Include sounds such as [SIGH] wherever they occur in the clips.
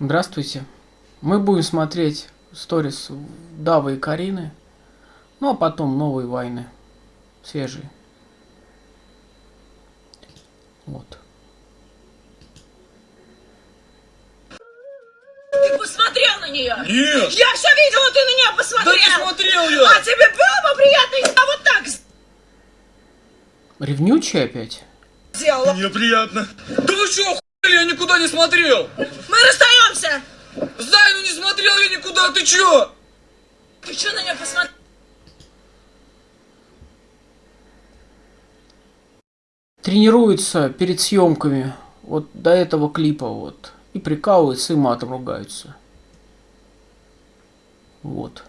Здравствуйте. Мы будем смотреть сторис Давы и Карины. Ну а потом новые войны. Свежие. Вот. Ты посмотрел на нее? Нет! Я все видела, ты на нее посмотрел! Да не смотрел я! А тебе было бы приятно, если я вот так Ревнючий опять? сделала? Мне приятно. Да вы что? Я никуда не смотрел! Мы расстаемся! Знаю, ну не смотрел я никуда, ты чё? Ты что на нее посмотрел? Тренируются перед съемками. Вот до этого клипа вот. И прикалываются, и матом ругаются. Вот.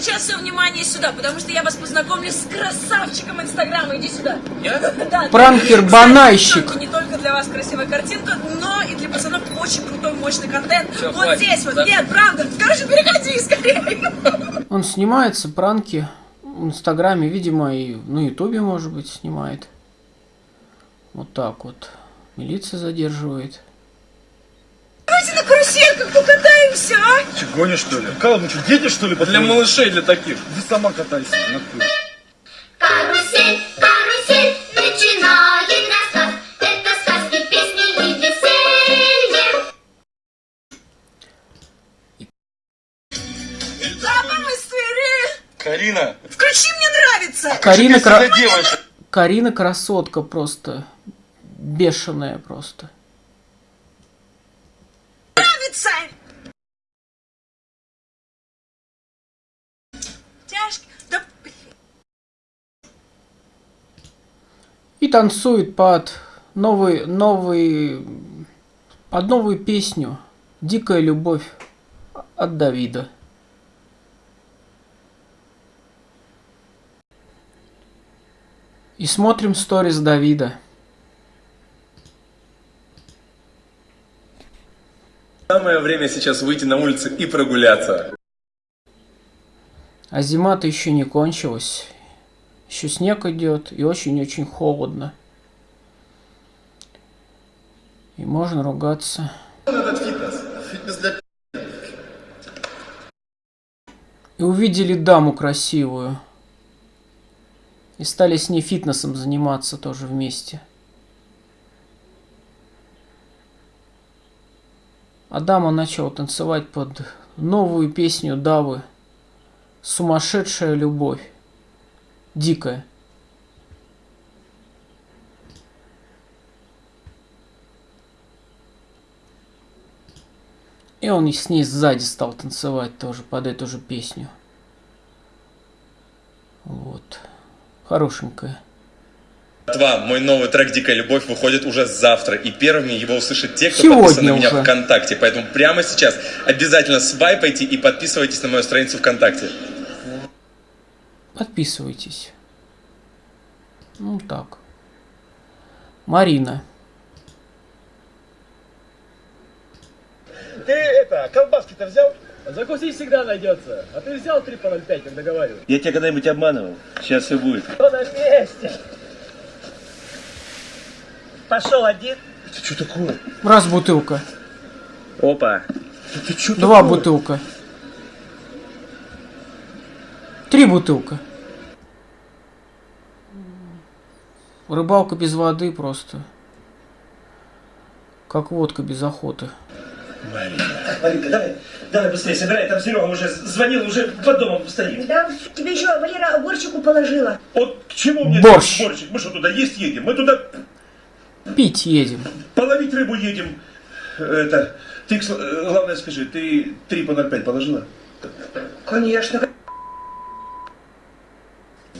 Сейчас все внимание сюда, потому что я вас познакомлю с красавчиком Инстаграма. Иди сюда. Я? [LAUGHS] Да, Пранкер-банальщик. Кстати, Не только для вас красивая картинка, но и для пацанов очень крутой, мощный контент. Всё, вот хватит. здесь вот. Да. Нет, правда. Короче, переходи скорее. Он снимается, пранки в Инстаграме, видимо, и на Ютубе, может быть, снимает. Вот так вот. Милиция задерживает. Давайте на карусельках покатаемся, а? Че, гонишь, что ли? Кала, мы что, дети, что ли, Для малышей, для таких. Ты сама катайся, нахуй. Карусель, карусель, начинает рассказ. Это сказки, песни и веселье. Папа, мы свери. Карина, Включи, мне нравится. Карина, что кра-? Карина красотка просто. Бешеная просто. Нравится. Тяжко. Да, И танцует под новый, новый, под новую песню «Дикая любовь» от Давида. И смотрим сторис Давида. Самое время сейчас выйти на улицу и прогуляться. А зима-то еще не кончилась. Еще снег идет и очень-очень холодно. И можно ругаться. Фитнес. Фитнес для И увидели даму красивую. И стали с ней фитнесом заниматься тоже вместе. А дама начала танцевать под новую песню Давы. Сумасшедшая любовь. Дикая. И он с ней сзади стал танцевать тоже под эту же песню. Вот. Хорошенькая. Два. Мой новый трек «Дикая любовь» выходит уже завтра. И первыми его услышат те, кто Сегодня подписан на меня уже. ВКонтакте. Поэтому прямо сейчас обязательно свайпайте и подписывайтесь на мою страницу ВКонтакте. Подписывайтесь. Ну так. Марина. Ты это, колбаски-то взял? Закусить всегда найдется. А ты взял 3 по 0,5, как договаривал? Я тебя когда-нибудь обманывал? Сейчас все будет. Кто на месте? Пошел один. Это что такое? Раз бутылка. Опа. Это что Два бутылка. Три бутылка. Рыбалка без воды просто. Как водка без охоты. Маринка, давай, давай быстрее собирай, там Серега уже звонил, уже под домом стоит. Да, тебе еще Валера борщику положила. Вот к чему мне Борщ. борщик? Мы что, туда есть едем? Мы туда Пить едем. половить рыбу едем. Это, ты, э, главное скажи, ты 3 по 0,5 положила? Конечно.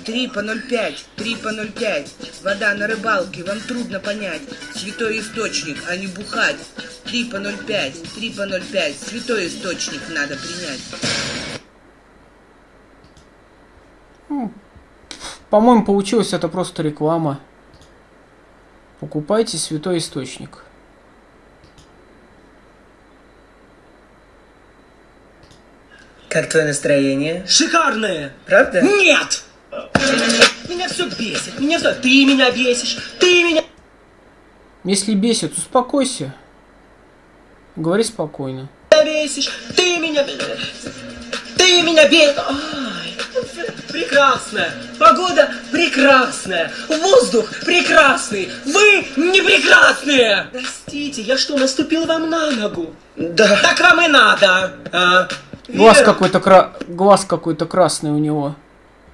3 по 0,5, 3 по 0,5. Вода на рыбалке, вам трудно понять. Святой источник, а не бухать. 3 по 0,5, 3 по 0,5. Святой источник надо принять. По-моему, получилось это просто реклама. Покупайте святой источник. Как твое настроение? Шикарные. Правда? Нет. Меня все бесит, меня все... Ты меня бесишь, ты меня... Если бесит, успокойся. Говори спокойно. бесишь, ты меня... Ты меня бесишь. Ай, прекрасная, погода прекрасная, воздух прекрасный, вы не прекрасные. Простите, я что, наступил вам на ногу? Да. Так вам и надо. А? Глаз какой-то кра... глаз какой-то красный у него.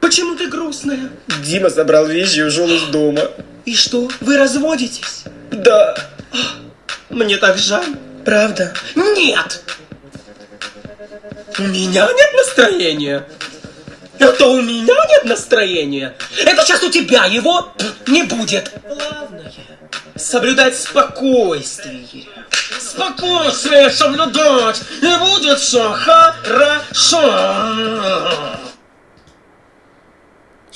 Почему ты грустная? Дима собрал вещи и ушел из дома. И что, вы разводитесь? Да. Мне так жаль. Правда? Нет! У меня нет настроения. Это у меня нет настроения. Это сейчас у тебя его не будет. Главное, соблюдать спокойствие. Спокойствие соблюдать, и будет все хорошо.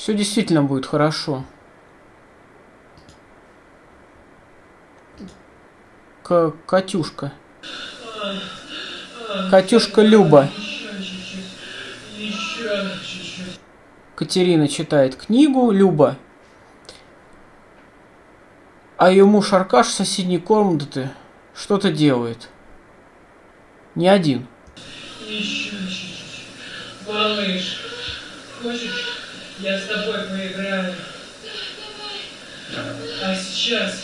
Все действительно будет хорошо. К Катюшка. Катюшка Люба. Катерина читает книгу Люба. А ее муж Аркаш в соседней комнаты что-то делает. Не один. Малыш, хочешь, я с тобой поиграю? А сейчас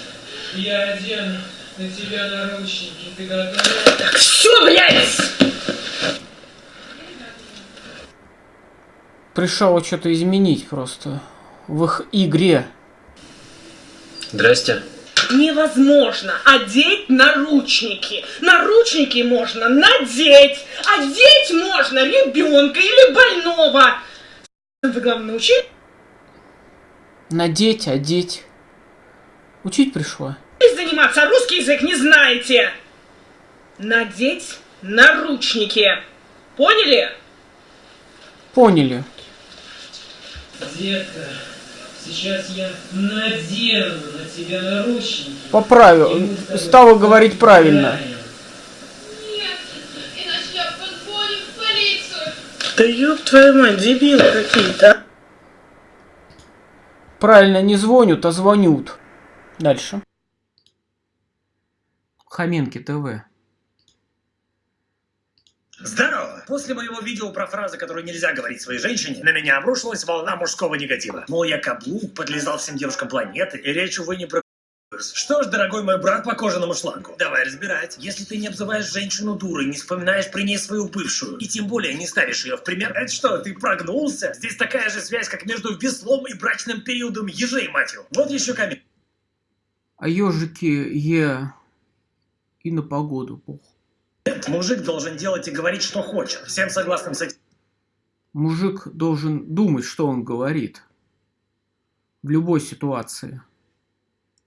я одену на тебя наручники. Ты готова? Все, блядь! Пришел что-то изменить просто в их игре. Здрасте. Невозможно одеть наручники. Наручники можно надеть. Одеть можно ребенка или больного. Вы, главное, научились Надеть, одеть. Учить пришла. заниматься, а русский язык не знаете. Надеть наручники. Поняли? Поняли. Детка, сейчас я надену на тебя наручники. Поправил. Стала говорить правильно. Нет, иначе я позвоню в полицию. Да ёб твою мать, дебилы какие-то. а. Правильно не звонят, а звонют. Дальше. Хоменки ТВ. Здорово! После моего видео про фразы, которые нельзя говорить своей женщине, на меня обрушилась волна мужского негатива. Мол, я каблук, подлезал всем девушкам планеты, и речь, увы, не про что ж, дорогой мой брат по кожаному шлангу, давай разбирать. Если ты не обзываешь женщину дурой, не вспоминаешь при ней свою бывшую, и тем более не ставишь ее в пример, это что, ты прогнулся? Здесь такая же связь, как между веслом и брачным периодом ежей, мать его. Вот еще камень. А ежики Е и на погоду. Пох. Мужик должен делать и говорить, что хочет. Всем согласным с этим. Мужик должен думать, что он говорит. В любой ситуации.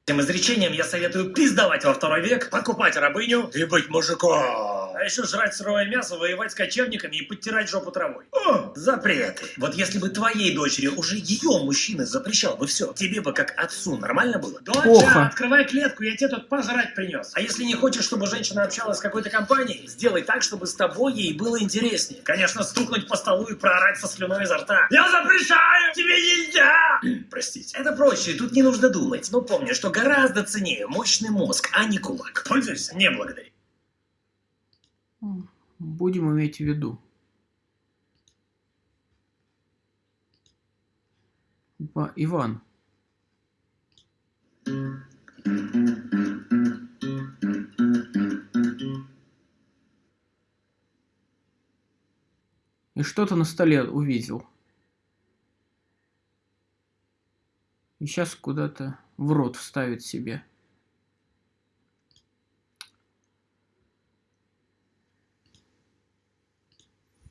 Этим изречением я советую пиздовать во второй век, покупать рабыню и быть мужиком. А еще жрать сырое мясо, воевать с кочевниками и подтирать жопу травой. О, запреты. Вот если бы твоей дочери уже ее мужчина запрещал бы все, тебе бы как отцу нормально было? Доча, Плохо. открывай клетку, я тебе тут пожрать принес. А если не хочешь, чтобы женщина общалась с какой-то компанией, сделай так, чтобы с тобой ей было интереснее. Конечно, стукнуть по столу и проорать со слюной изо рта. Я запрещаю! Тебе нельзя! [CLEARS THROAT] Простите. Это проще, тут не нужно думать. Но помни, что гораздо ценнее мощный мозг, а не кулак. Пользуйся? Не благодари. Будем иметь в виду. Ива- Иван. И что-то на столе увидел. И сейчас куда-то в рот вставит себе.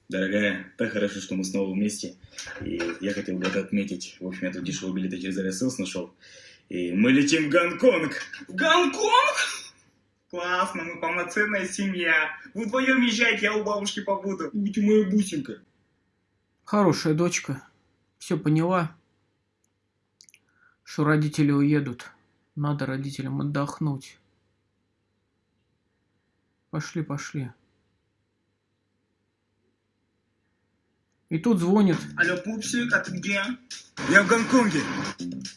Дорогая, так хорошо, что мы снова вместе. И я хотел бы это отметить. В общем, я тут дешевые билеты через Aviasales нашел. И мы летим в Гонконг. В Гонконг? Классно, мы полноценная семья. Вы вдвоем езжайте, я у бабушки побуду. Будь моя бусинка. Хорошая дочка. Все поняла. Что родители уедут. Надо родителям отдохнуть. Пошли, пошли. И тут звонит. Алло, пупсик, а ты где? Я в Гонконге.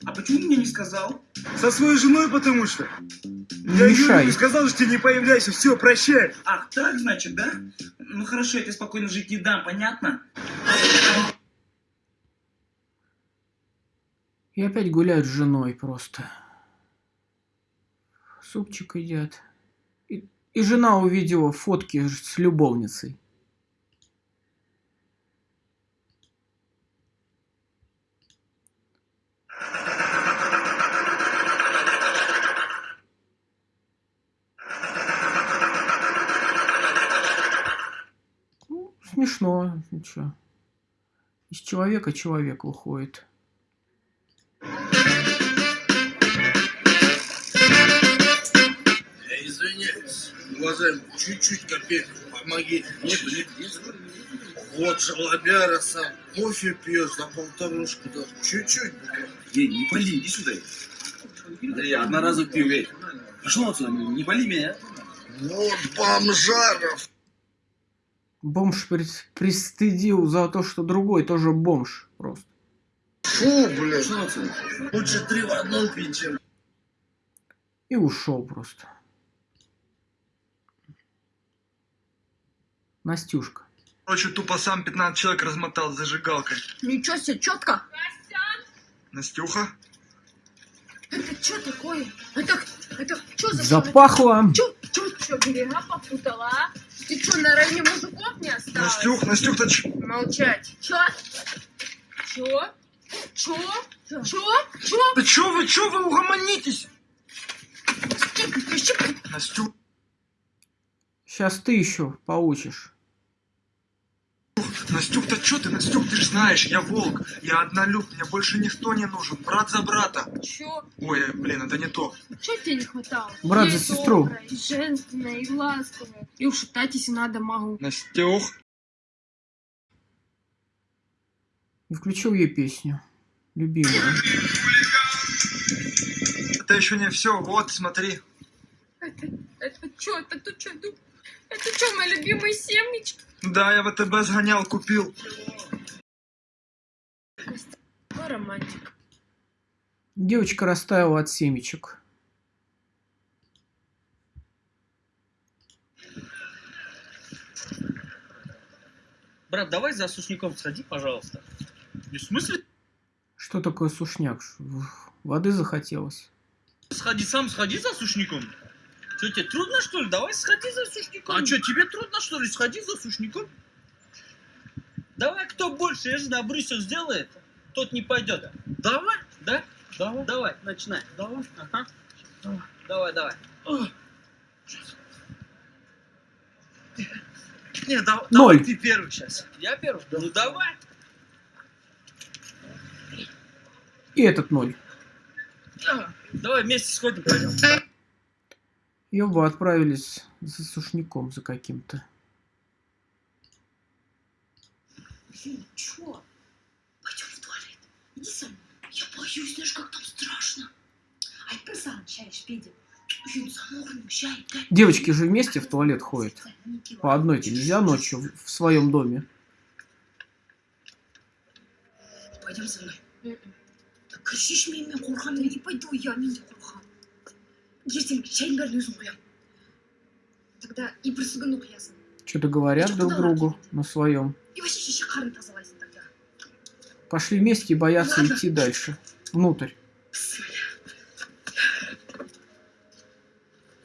А почему мне не сказал? Со своей женой, потому что. я мешай. Сказал, что ты не появляйся, все, прощай. Ах, так, значит, да? Ну хорошо, я тебе спокойно жить не дам, понятно? И опять гуляют с женой просто. Супчик едят. И, и жена увидела фотки с любовницей. Ну, смешно, ничего. Из человека человек выходит. Я извиняюсь, уважаемый, чуть-чуть копейку помоги. Нет, нет, нет. Вот жалобяра сам кофе пьет за полторушку, да. Чуть-чуть. Ей, не пали, иди сюда. Да я одноразовый пил, эй. Пошел отсюда, не пали меня. Вот бомжаров. Бомж при- пристыдил за то, что другой тоже бомж просто. Фу, отсюда. Лучше три в одном пить, чем... И ушел просто. Настюшка. Короче, тупо сам 15 человек размотал с зажигалкой. Ничего себе, четко. Настюха? Это что такое? Это, это что за Запахло. Чё, чё, чё, берега попутала, а? Ты что, на районе мужиков не осталось? Настюх, Настюх, ты ч... Молчать. Чё? Чё? Чё? Чё? Чё? Да чё вы, чё вы угомонитесь? Настюх, Сейчас ты еще получишь. Настюх, да чё ты, Настюх, ты ж знаешь, я волк, я однолюб, мне больше никто не нужен, брат за брата. Чё? Ой, блин, это не то. Чё тебе не хватало? Брат Я за сестру. добрая, И женственная, и ласковая. И ушатать, если надо, могу. Настюх. И включил ей песню. Любимую. Это еще не все, вот, смотри. Это, это чё? Это тут чё? Это чё, мои любимые семечки? Да, я в ВТБ сгонял, купил. Какой романтик. Девочка растаяла от семечек. Брат, давай за сушником сходи, пожалуйста. В смысле? Что такое сушняк? Воды захотелось. Сходи сам, сходи за сушником. Что, тебе трудно, что ли? Давай сходи за сушником. А что, тебе трудно, что ли? Сходи за сушником. Давай, кто больше, я же на Брюсел сделает, тот не пойдет. Давай, да? Давай. Давай, начинай. Давай. Ага. Давай, давай. Не, да- Ноль. давай ты первый сейчас. Я первый? Ну давай. И этот ноль. Давай вместе сходим, пойдем. И оба отправились за сушняком за каким-то. Блин, чё? Пойдем в туалет. Иди со мной. Я боюсь, знаешь, как там страшно. Айтпырсаң шай ішпейді. Үйін замогын шай. Девочки же вместе в туалет ходят. По одной-то нельзя ночью в- в своем доме. Пойдем со мной. Да кричишь мне, мен қорқамын. Я не пойду, я мен де қорқамын. ертең шайдың бәрін өзім құямын тогда и бүрсігүні құясың Что-то говорят друг другу на своем. и вообще шеше қарын тазалайсың тогда Пошли вместе и боятся Ладно. идти дальше. Внутрь.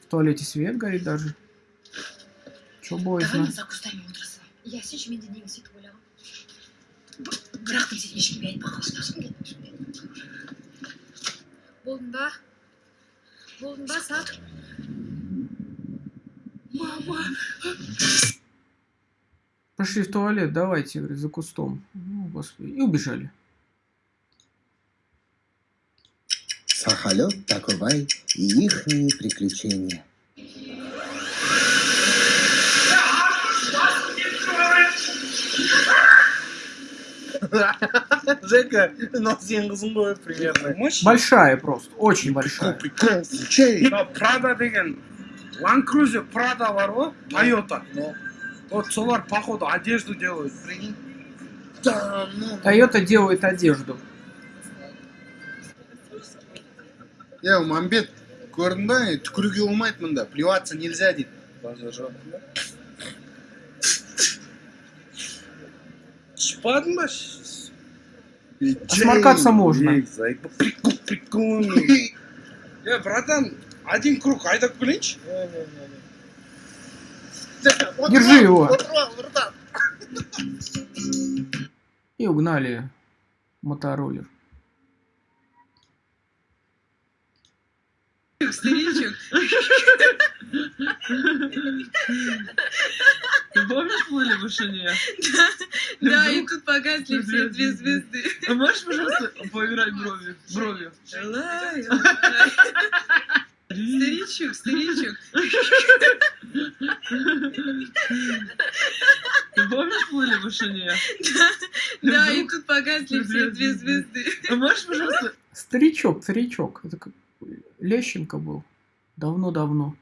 В туалете свет горит даже. Че давай боязно? мен за кустармен отырасың я сенші мен де неге сөйтіп ойлағам Б- бірақ та сен ешкімге айтпаған ұстасың болдың ба Ба сақ мама Пошли в туалет, давайте, говорит, за кустом. Ну, господи. И убежали. Сахалет, Такубай и ихние приключения. Жека, ну [LAUGHS] сен қызың ғой примерно. Большая просто, очень большая. Прада деген Land Cruiser Prada бар ғой Toyota вот солар походу одежду делают прикинь Да, ну. Тойота делает одежду. Я мамбет көрдің ба түкіруге болмайды мында плеваться нельзя дейді Шпадма? Сморкаться можно. Прикольный. Э, братан, один круг айдап келейінші? Держи его. И угнали мотороллер. Старичок. Ты помнишь [LAUGHS] пули [LAUGHS] в вышине? Да, да, и тут погасли все две звезды. А можешь, пожалуйста, поиграть бровью? Бровью. Старичок, старичок. Ты помнишь пули в вышине? Да, да, и тут погасли все две звезды. А можешь, пожалуйста... Старичок, старичок. Это как Лещенко был. Давно-давно.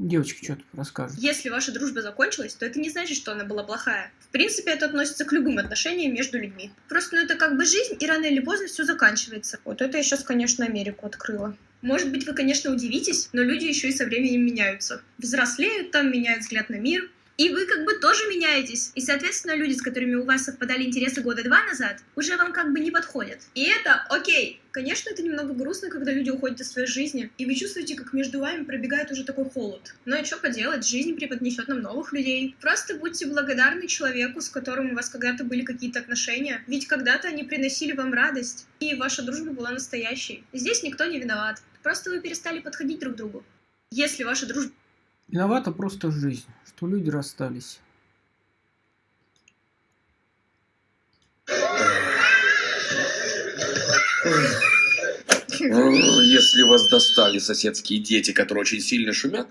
Девочки что-то расскажут. Если ваша дружба закончилась, то это не значит, что она была плохая. В принципе, это относится к любым отношениям между людьми. Просто ну, это как бы жизнь, и рано или поздно все заканчивается. Вот это я сейчас, конечно, Америку открыла. Может быть, вы, конечно, удивитесь, но люди еще и со временем меняются. Взрослеют там, меняют взгляд на мир, и вы как бы тоже меняетесь. И, соответственно, люди, с которыми у вас совпадали интересы года два назад, уже вам как бы не подходят. И это окей. Конечно, это немного грустно, когда люди уходят из своей жизни, и вы чувствуете, как между вами пробегает уже такой холод. Но что поделать, жизнь преподнесет нам новых людей. Просто будьте благодарны человеку, с которым у вас когда-то были какие-то отношения, ведь когда-то они приносили вам радость, и ваша дружба была настоящей. Здесь никто не виноват. Просто вы перестали подходить друг к другу. Если ваша дружба Виновата просто жизнь, что люди расстались. Если вас достали соседские дети, которые очень сильно шумят,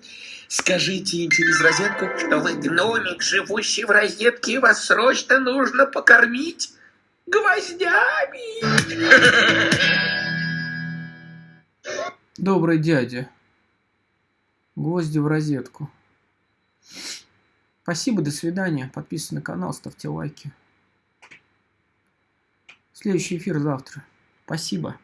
скажите им через розетку, что вы гномик, живущий в розетке, и вас срочно нужно покормить гвоздями. Добрый дядя. Гвозди в розетку. Спасибо, до свидания. Подписывайтесь на канал, ставьте лайки. Следующий эфир завтра. Спасибо.